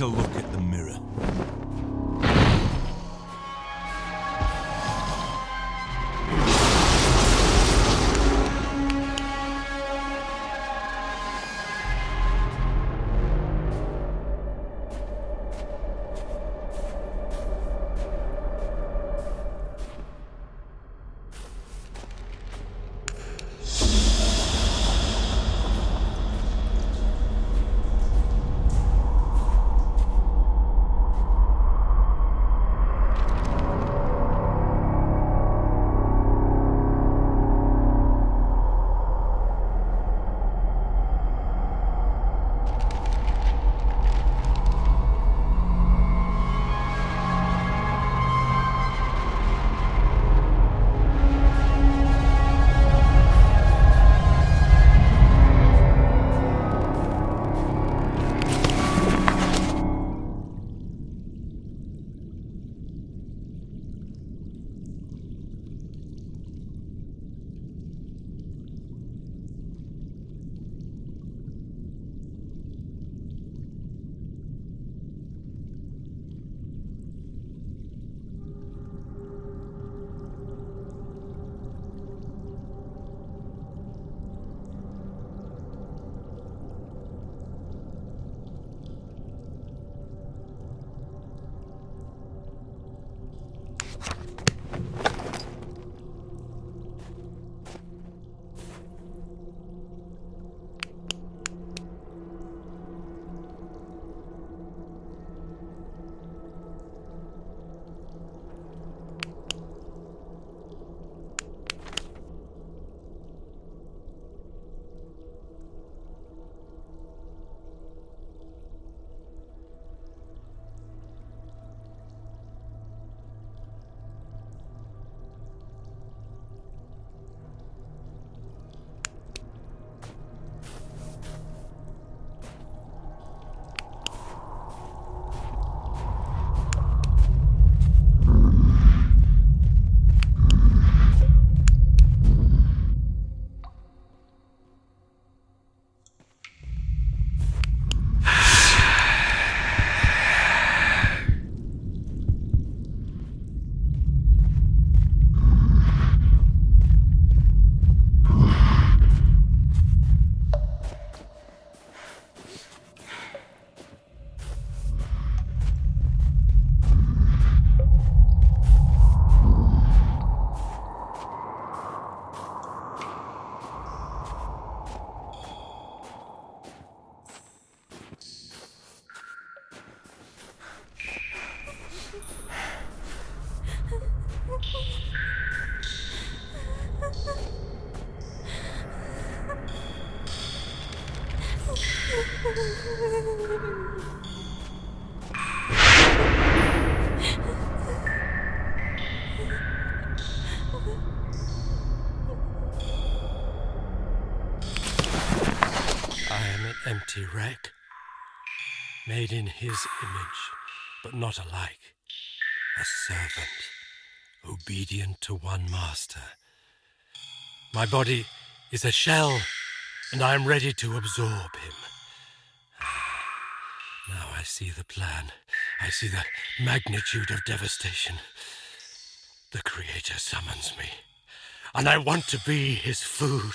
Look the wreck, made in his image, but not alike. A servant, obedient to one master. My body is a shell, and I am ready to absorb him. Ah, now I see the plan. I see the magnitude of devastation. The Creator summons me, and I want to be his food.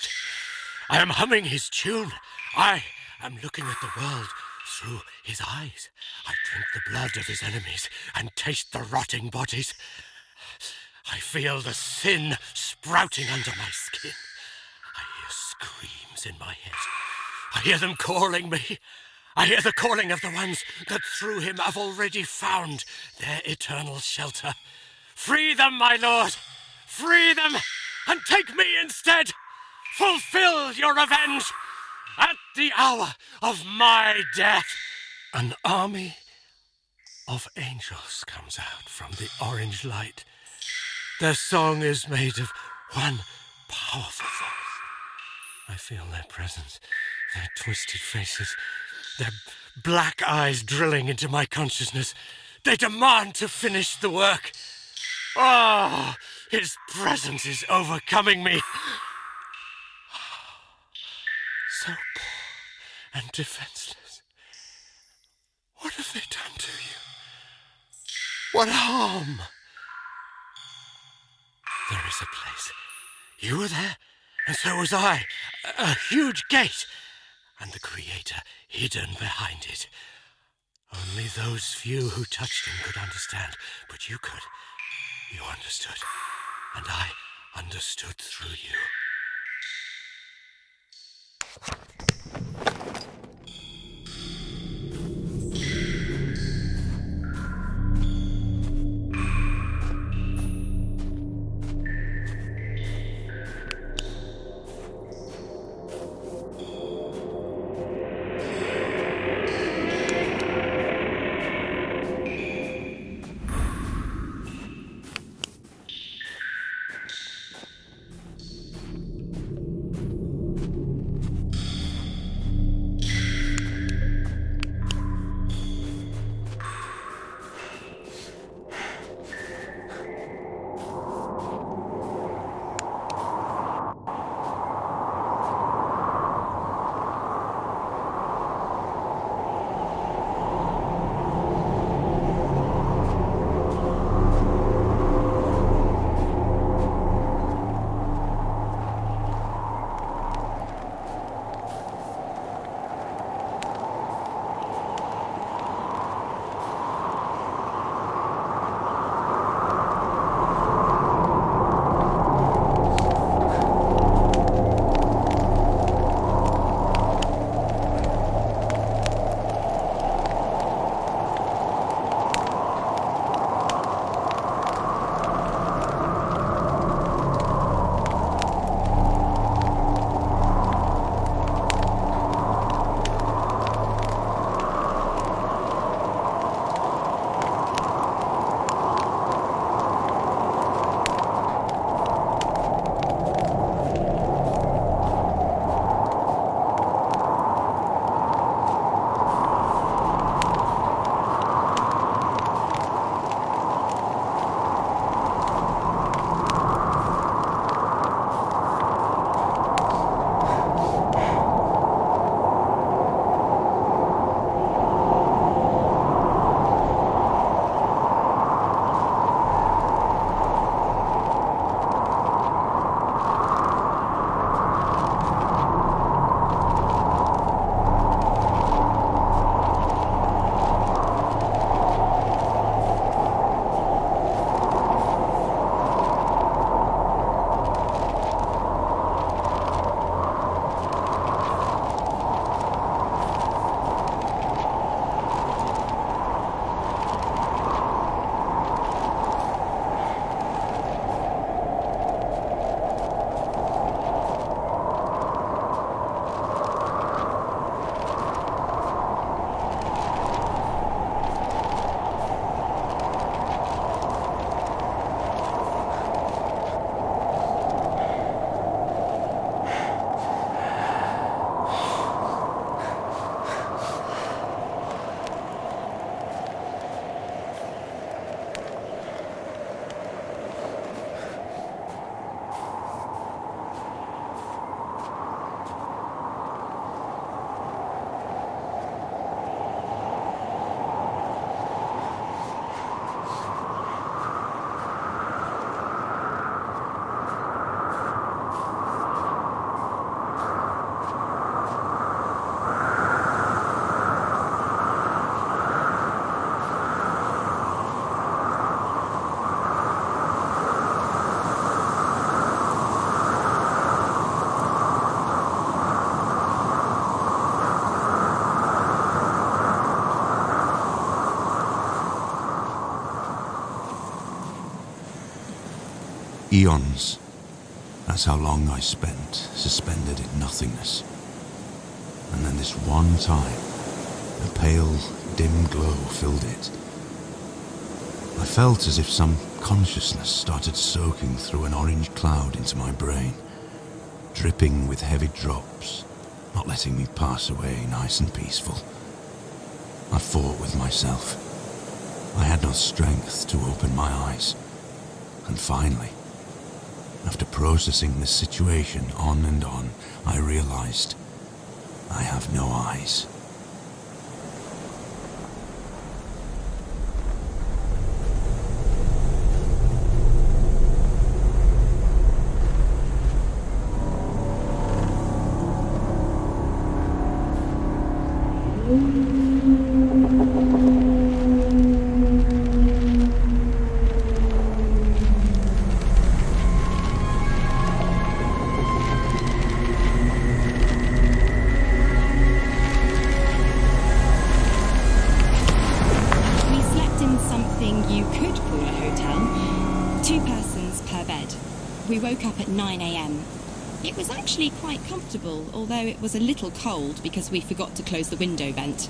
I am humming his tune. I am looking at the world through his eyes. I drink the blood of his enemies and taste the rotting bodies. I feel the sin sprouting under my skin. I hear screams in my head. I hear them calling me. I hear the calling of the ones that through him have already found their eternal shelter. Free them, my lord! Free them and take me instead! Fulfill your revenge at the hour of my death! An army of angels comes out from the orange light. Their song is made of one powerful voice. I feel their presence, their twisted faces, their black eyes drilling into my consciousness. They demand to finish the work. Oh, his presence is overcoming me. Defenseless. What have they done to you? What harm? There is a place. You were there, and so was I. A, huge gate, and the Creator hidden behind it. Only those few who touched him could understand, but you could. You understood, and I understood through you. Eons. That's how long I spent suspended in nothingness. And then this one time, a pale, dim glow filled it. I felt as if some consciousness started soaking through an orange cloud into my brain, dripping with heavy drops, not letting me pass away nice and peaceful. I fought with myself. I had no strength to open my eyes. And finally, after processing this situation on and on, I realized I have no eyes. 9am. It was actually quite comfortable, although it was a little cold because we forgot to close the window vent.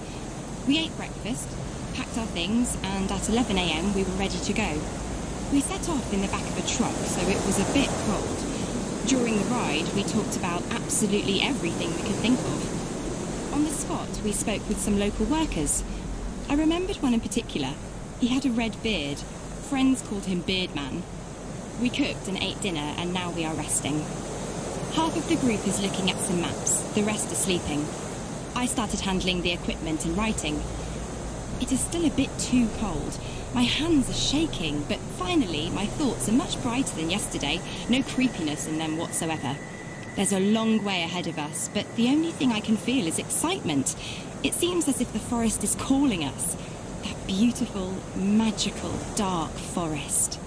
We ate breakfast, packed our things, and at 11am we were ready to go. We set off in the back of a truck, so it was a bit cold. During the ride, we talked about absolutely everything we could think of. On the spot, we spoke with some local workers. I remembered one in particular. He had a red beard. Friends called him Beardman. We cooked and ate dinner, and now we are resting. Half of the group is looking at some maps, the rest are sleeping. I started handling the equipment and writing. It is still a bit too cold. My hands are shaking, but finally, my thoughts are much brighter than yesterday. No creepiness in them whatsoever. There's a long way ahead of us, but the only thing I can feel is excitement. It seems as if the forest is calling us. That beautiful, magical, dark forest.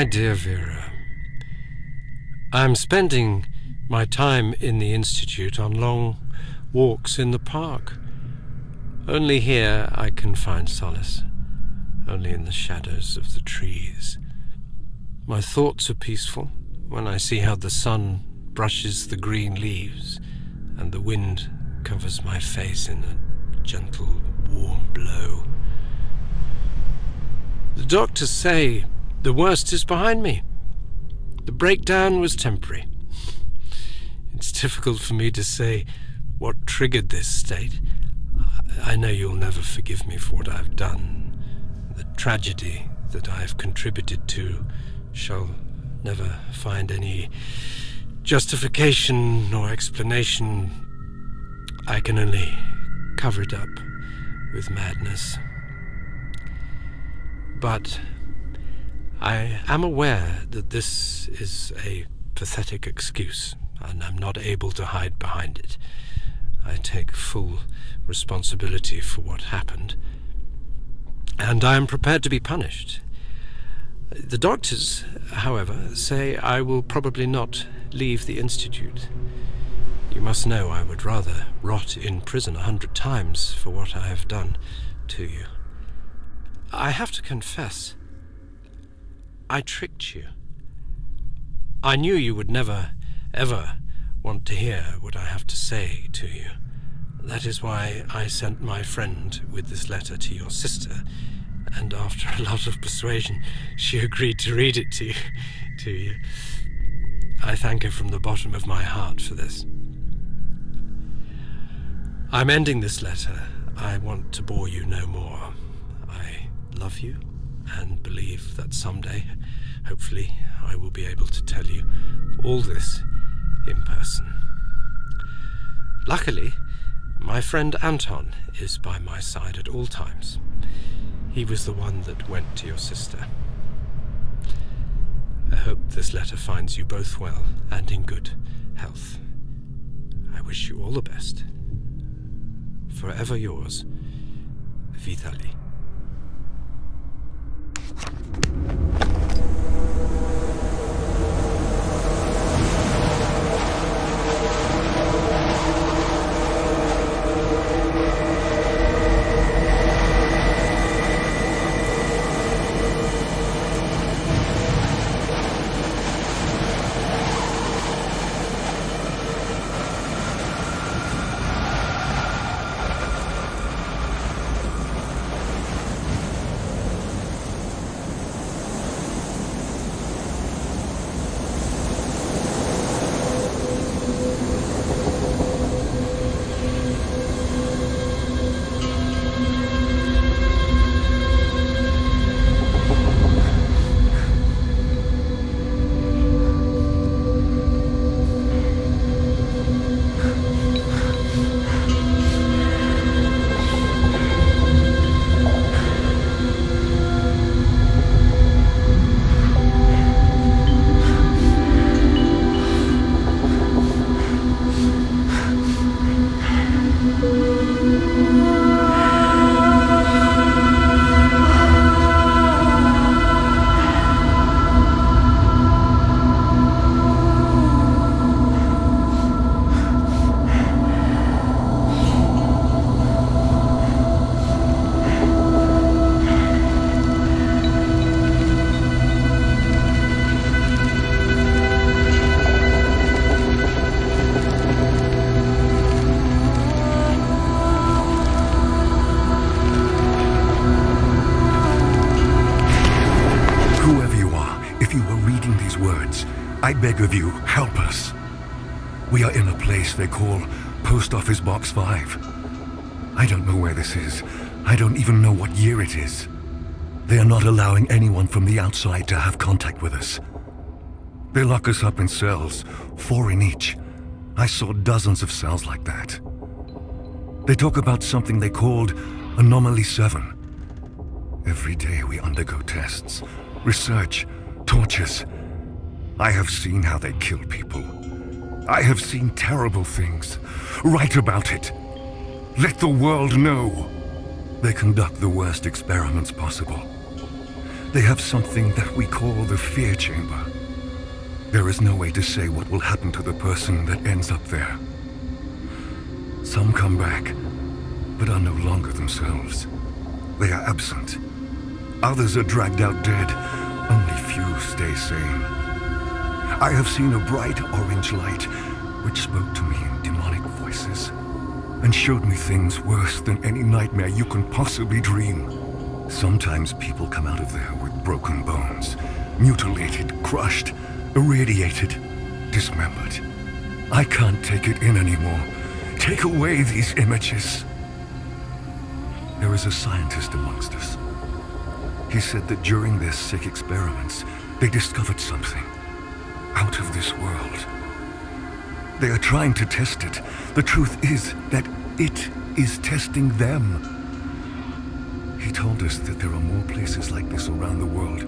My dear Vera, I'm spending my time in the Institute on long walks in the park. Only here I can find solace, only in the shadows of the trees. My thoughts are peaceful when I see how the sun brushes the green leaves and the wind covers my face in a gentle, warm blow. The doctors say the worst is behind me. The breakdown was temporary. It's difficult for me to say what triggered this state. I know you'll never forgive me for what I've done. The tragedy that I've contributed to shall never find any justification nor explanation. I can only cover it up with madness. But I am aware that this is a pathetic excuse, and I'm not able to hide behind it. I take full responsibility for what happened, and I am prepared to be punished. The doctors, however, say I will probably not leave the Institute. You must know I would rather rot in prison a hundred times for what I have done to you. I have to confess, I tricked you. I knew you would never, ever want to hear what I have to say to you. That is why I sent my friend with this letter to your sister, and after a lot of persuasion, she agreed to read it to you. To you. I thank her from the bottom of my heart for this. I'm ending this letter. I want to bore you no more. I love you and believe that someday, hopefully, I will be able to tell you all this in person. Luckily, my friend Anton is by my side at all times. He was the one that went to your sister. I hope this letter finds you both well and in good health. I wish you all the best. Forever yours, Vitaly. フッ。I beg of you, help us. We are in a place they call Post Office Box 5. I don't know where this is. I don't even know what year it is. They are not allowing anyone from the outside to have contact with us. They lock us up in cells, four in each. I saw dozens of cells like that. They talk about something they called Anomaly 7. Every day we undergo tests, research, tortures. I have seen how they kill people. I have seen terrible things. Write about it. Let the world know. They conduct the worst experiments possible. They have something that we call the fear chamber. There is no way to say what will happen to the person that ends up there. Some come back, but are no longer themselves. They are absent. Others are dragged out dead. Only few stay sane. I have seen a bright orange light which spoke to me in demonic voices and showed me things worse than any nightmare you can possibly dream. Sometimes people come out of there with broken bones, mutilated, crushed, irradiated, dismembered. I can't take it in anymore. Take away these images. There is a scientist amongst us. He said that during their sick experiments, they discovered something out of this world. They are trying to test it. The truth is that it is testing them. He told us that there are more places like this around the world,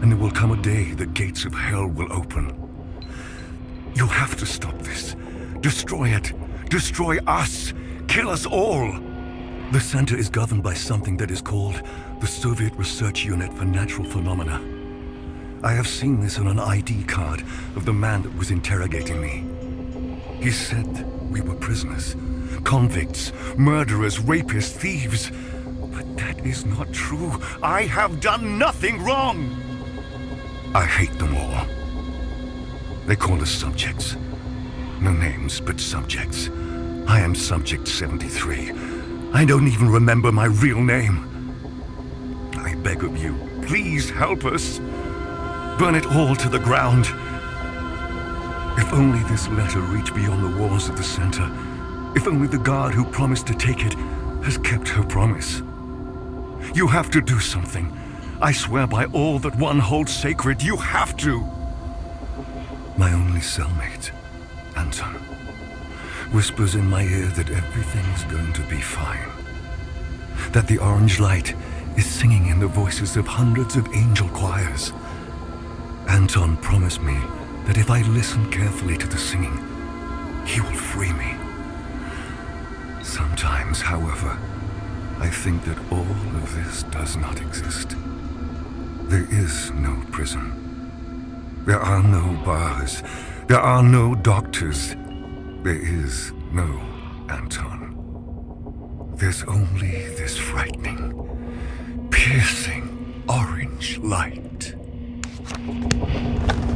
and there will come a day the gates of hell will open. You have to stop this. Destroy it. Destroy us. Kill us all. The center is governed by something that is called the Soviet Research Unit for Natural Phenomena. I have seen this on an ID card of the man that was interrogating me. He said we were prisoners, convicts, murderers, rapists, thieves. But that is not true. I have done nothing wrong. I hate them all. They call us subjects. No names, but subjects. I am Subject 73. I don't even remember my real name. I beg of you, please help us. Burn it all to the ground. If only this letter reached beyond the walls of the center. If only the guard who promised to take it has kept her promise. You have to do something. I swear by all that one holds sacred, you have to. My only cellmate, Anton, whispers in my ear that everything's going to be fine. That the orange light is singing in the voices of hundreds of angel choirs. Anton promised me that if I listen carefully to the singing, he will free me. Sometimes, however, I think that all of this does not exist. There is no prison. There are no bars. There are no doctors. There is no Anton. There's only this frightening, piercing orange light. ハハハハ!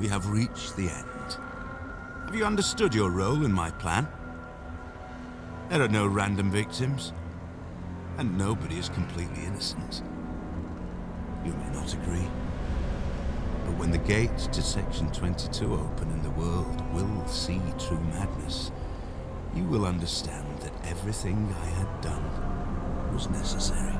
We have reached the end. Have you understood your role in my plan? There are no random victims, and nobody is completely innocent. You may not agree, but when the gates to Section 22 open and the world will see true madness, you will understand that everything I had done was necessary.